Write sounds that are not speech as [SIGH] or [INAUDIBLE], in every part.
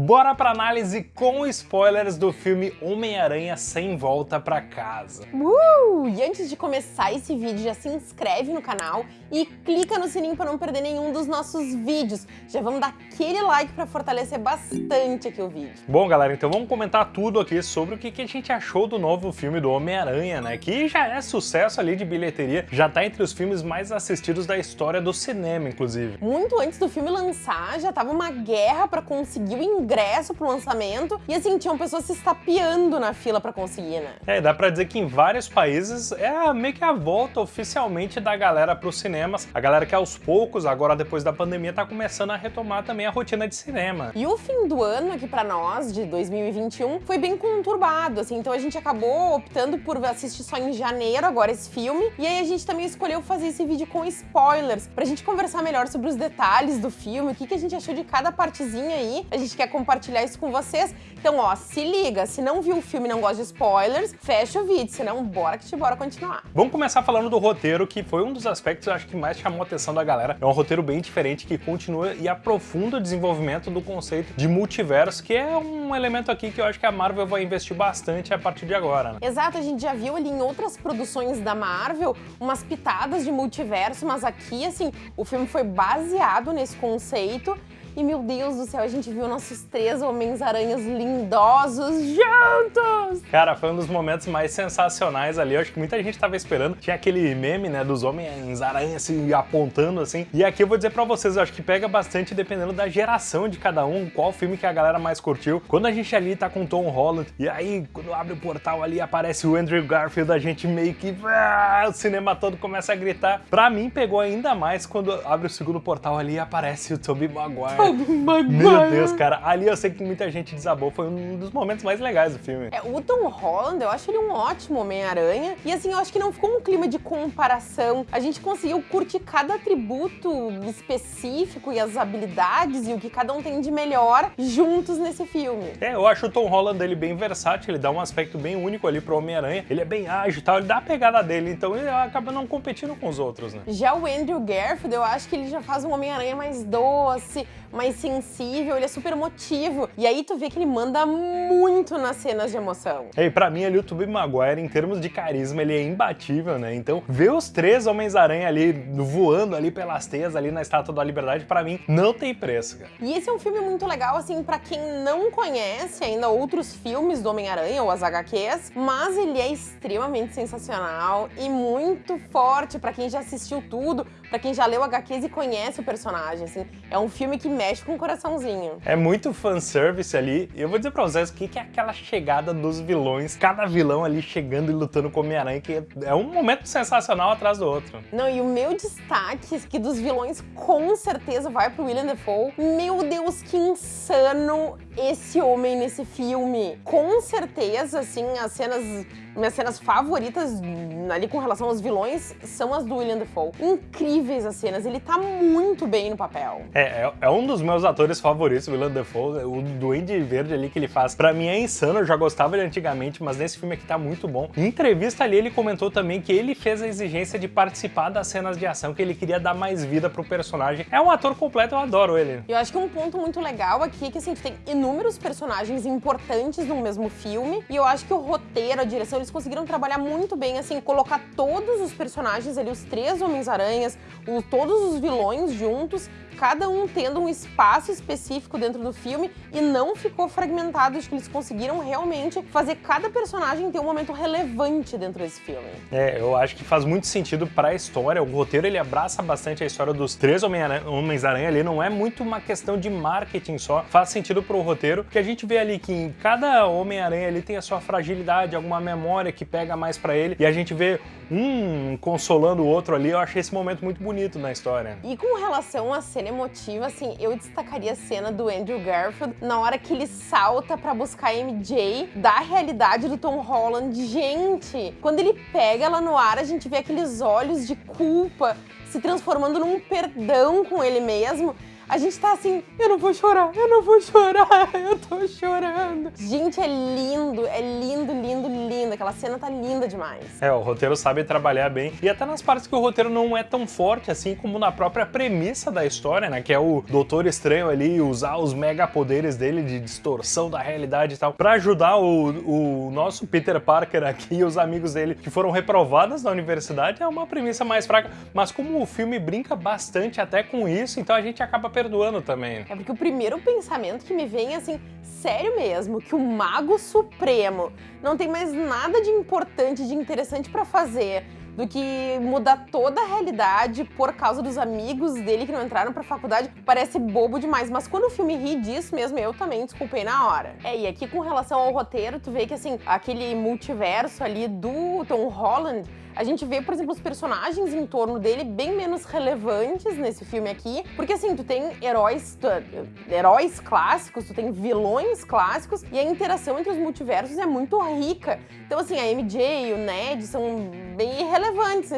Bora pra análise com spoilers do filme Homem-Aranha Sem Volta Pra Casa. Uh! E antes de começar esse vídeo, já se inscreve no canal e clica no sininho para não perder nenhum dos nossos vídeos. Já vamos dar aquele like para fortalecer bastante aqui o vídeo. Bom, galera, então vamos comentar tudo aqui sobre o que, que a gente achou do novo filme do Homem-Aranha, né? Que já é sucesso ali de bilheteria, já tá entre os filmes mais assistidos da história do cinema, inclusive. Muito antes do filme lançar, já tava uma guerra para conseguir o ingresso pro lançamento e assim, tinham pessoas se estapeando na fila para conseguir, né? É, dá pra dizer que em vários países é meio que a volta oficialmente da galera pro cinema cinemas. A galera que aos poucos, agora depois da pandemia, tá começando a retomar também a rotina de cinema. E o fim do ano aqui para nós, de 2021, foi bem conturbado, assim, então a gente acabou optando por assistir só em janeiro agora esse filme, e aí a gente também escolheu fazer esse vídeo com spoilers, pra gente conversar melhor sobre os detalhes do filme, o que, que a gente achou de cada partezinha aí, a gente quer compartilhar isso com vocês. Então, ó, se liga, se não viu o filme e não gosta de spoilers, fecha o vídeo, senão bora que te bora continuar. Vamos começar falando do roteiro, que foi um dos aspectos, eu acho que mais chamou a atenção da galera. É um roteiro bem diferente que continua e aprofunda o desenvolvimento do conceito de multiverso, que é um elemento aqui que eu acho que a Marvel vai investir bastante a partir de agora, né? Exato, a gente já viu ali em outras produções da Marvel umas pitadas de multiverso, mas aqui, assim, o filme foi baseado nesse conceito e, meu Deus do céu, a gente viu nossos três Homens-Aranhas lindosos juntos! Cara, foi um dos momentos mais sensacionais ali. Eu acho que muita gente tava esperando. Tinha aquele meme, né, dos Homens-Aranha se apontando assim. E aqui eu vou dizer pra vocês, eu acho que pega bastante dependendo da geração de cada um, qual filme que a galera mais curtiu. Quando a gente ali tá com Tom Holland, e aí, quando abre o portal ali, aparece o Andrew Garfield, a gente meio que... Ah, o cinema todo começa a gritar. Pra mim, pegou ainda mais quando abre o segundo portal ali e aparece o Tobey Maguire. Meu Deus, cara, ali eu sei que muita gente desabou, foi um dos momentos mais legais do filme. É, o Tom Holland, eu acho ele um ótimo Homem-Aranha, e assim, eu acho que não ficou um clima de comparação, a gente conseguiu curtir cada atributo específico e as habilidades e o que cada um tem de melhor juntos nesse filme. É, eu acho o Tom Holland ele bem versátil, ele dá um aspecto bem único ali pro Homem-Aranha, ele é bem ágil e tal, ele dá a pegada dele, então ele acaba não competindo com os outros, né? Já o Andrew Garfield, eu acho que ele já faz um Homem-Aranha mais doce, mais sensível, ele é super emotivo. E aí tu vê que ele manda muito nas cenas de emoção. E pra mim ali o Tobey Maguire, em termos de carisma, ele é imbatível, né? Então ver os três Homens-Aranha ali voando ali pelas teias ali na Estátua da Liberdade, pra mim, não tem preço, cara. E esse é um filme muito legal, assim, pra quem não conhece ainda outros filmes do Homem-Aranha ou as HQs, mas ele é extremamente sensacional e muito forte pra quem já assistiu tudo, pra quem já leu HQs e conhece o personagem, assim. É um filme que mexe com o coraçãozinho. É muito fanservice ali. E eu vou dizer pra vocês o que é aquela chegada dos vilões. Cada vilão ali chegando e lutando com o Homem-Aranha, que é um momento sensacional atrás do outro. Não, e o meu destaque é que dos vilões com certeza vai pro William Defoe. Meu Deus, que insano esse homem nesse filme. Com certeza, assim, as cenas minhas cenas favoritas ali com relação aos vilões são as do William Defoe. Incríveis as cenas, ele tá muito bem no papel. É, é, é um dos meus atores favoritos, o William Defoe, o Duende Verde ali que ele faz. Pra mim é insano, eu já gostava ele antigamente, mas nesse filme aqui tá muito bom. Em entrevista ali ele comentou também que ele fez a exigência de participar das cenas de ação, que ele queria dar mais vida pro personagem. É um ator completo, eu adoro ele. Eu acho que um ponto muito legal aqui é que assim, tu tem inúmeros personagens importantes no mesmo filme, e eu acho que o roteiro, a direção, eles conseguiram trabalhar muito bem, assim, colocar todos os personagens ali, os três Homens-Aranhas, todos os vilões juntos, cada um tendo um espaço específico dentro do filme e não ficou fragmentado, acho que eles conseguiram realmente fazer cada personagem ter um momento relevante dentro desse filme. É, eu acho que faz muito sentido para a história, o roteiro ele abraça bastante a história dos três Homens-Aranha ali, não é muito uma questão de marketing só, faz sentido pro roteiro, que a gente vê ali que em cada Homem-Aranha ali tem a sua fragilidade, alguma memória que pega mais para ele, e a gente vê um consolando o outro ali, eu achei esse momento muito bonito na história. E com relação à cena emotiva, assim, eu destacaria a cena do Andrew Garfield na hora que ele salta pra buscar a MJ da realidade do Tom Holland. Gente, quando ele pega ela no ar, a gente vê aqueles olhos de culpa se transformando num perdão com ele mesmo. A gente tá assim, eu não vou chorar, eu não vou chorar, [LAUGHS] eu tô chorando. Gente, é lindo, é lindo, lindo, lindo. Aquela cena tá linda demais. É, o roteiro sabe trabalhar bem. E até nas partes que o roteiro não é tão forte assim como na própria premissa da história, né? Que é o Doutor Estranho ali usar os mega poderes dele de distorção da realidade e tal, pra ajudar o, o nosso Peter Parker aqui e os amigos dele que foram reprovados na universidade, é uma premissa mais fraca. Mas como o filme brinca bastante até com isso, então a gente acaba perdoando também. É porque o primeiro pensamento que me vem é assim, sério mesmo, que o Mago Supremo não tem mais nada de importante, de interessante pra fazer do que mudar toda a realidade por causa dos amigos dele que não entraram pra faculdade, parece bobo demais. Mas quando o filme ri disso mesmo, eu também desculpei na hora. É, e aqui com relação ao roteiro, tu vê que assim, aquele multiverso ali do Tom Holland a gente vê, por exemplo, os personagens em torno dele bem menos relevantes nesse filme aqui, porque assim, tu tem heróis, tu, heróis clássicos, tu tem vilões clássicos, e a interação entre os multiversos é muito rica. Então assim, a MJ e o Ned são bem irrelevantes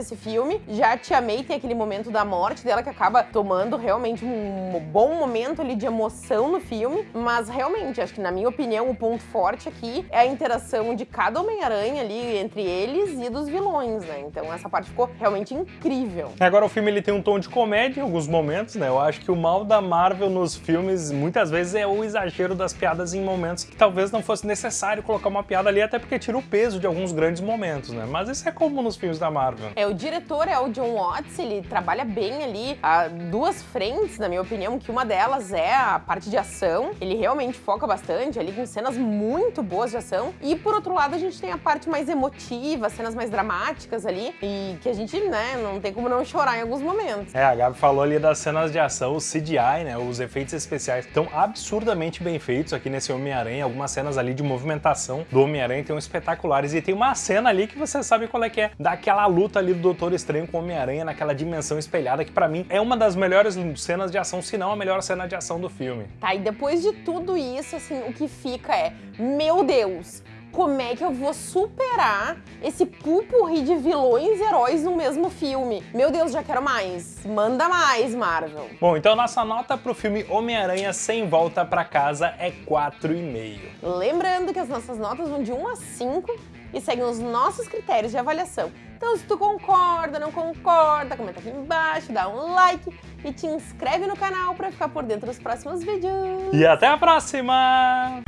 nesse filme. Já a Tia May tem aquele momento da morte dela que acaba tomando realmente um bom momento ali de emoção no filme, mas realmente, acho que na minha opinião, o ponto forte aqui é a interação de cada Homem-Aranha ali entre eles e dos vilões, né? Então essa parte ficou realmente incrível. Agora o filme ele tem um tom de comédia em alguns momentos, né? Eu acho que o mal da Marvel nos filmes muitas vezes é o exagero das piadas em momentos que talvez não fosse necessário colocar uma piada ali, até porque tira o peso de alguns grandes momentos, né? Mas isso é comum nos filmes da Marvel. É, o diretor é o John Watts, ele trabalha bem ali a duas frentes, na minha opinião, que uma delas é a parte de ação. Ele realmente foca bastante ali com cenas muito boas de ação. E por outro lado, a gente tem a parte mais emotiva, cenas mais dramáticas ali e que a gente, né, não tem como não chorar em alguns momentos. É, a Gabi falou ali das cenas de ação, o CGI, né, os efeitos especiais estão absurdamente bem feitos aqui nesse Homem-Aranha, algumas cenas ali de movimentação do Homem-Aranha estão espetaculares e tem uma cena ali que você sabe qual é que é, daquela luta ali do Doutor Estranho com o Homem-Aranha naquela dimensão espelhada que para mim é uma das melhores cenas de ação, se não a melhor cena de ação do filme. Tá, e depois de tudo isso, assim, o que fica é, meu Deus, como é que eu vou superar esse pupurri de vilões e heróis no mesmo filme? Meu Deus, já quero mais. Manda mais, Marvel. Bom, então nossa nota pro filme Homem-Aranha Sem Volta Pra Casa é 4,5. Lembrando que as nossas notas vão de 1 a 5 e seguem os nossos critérios de avaliação. Então, se tu concorda, não concorda, comenta aqui embaixo, dá um like e te inscreve no canal para ficar por dentro dos próximos vídeos. E até a próxima!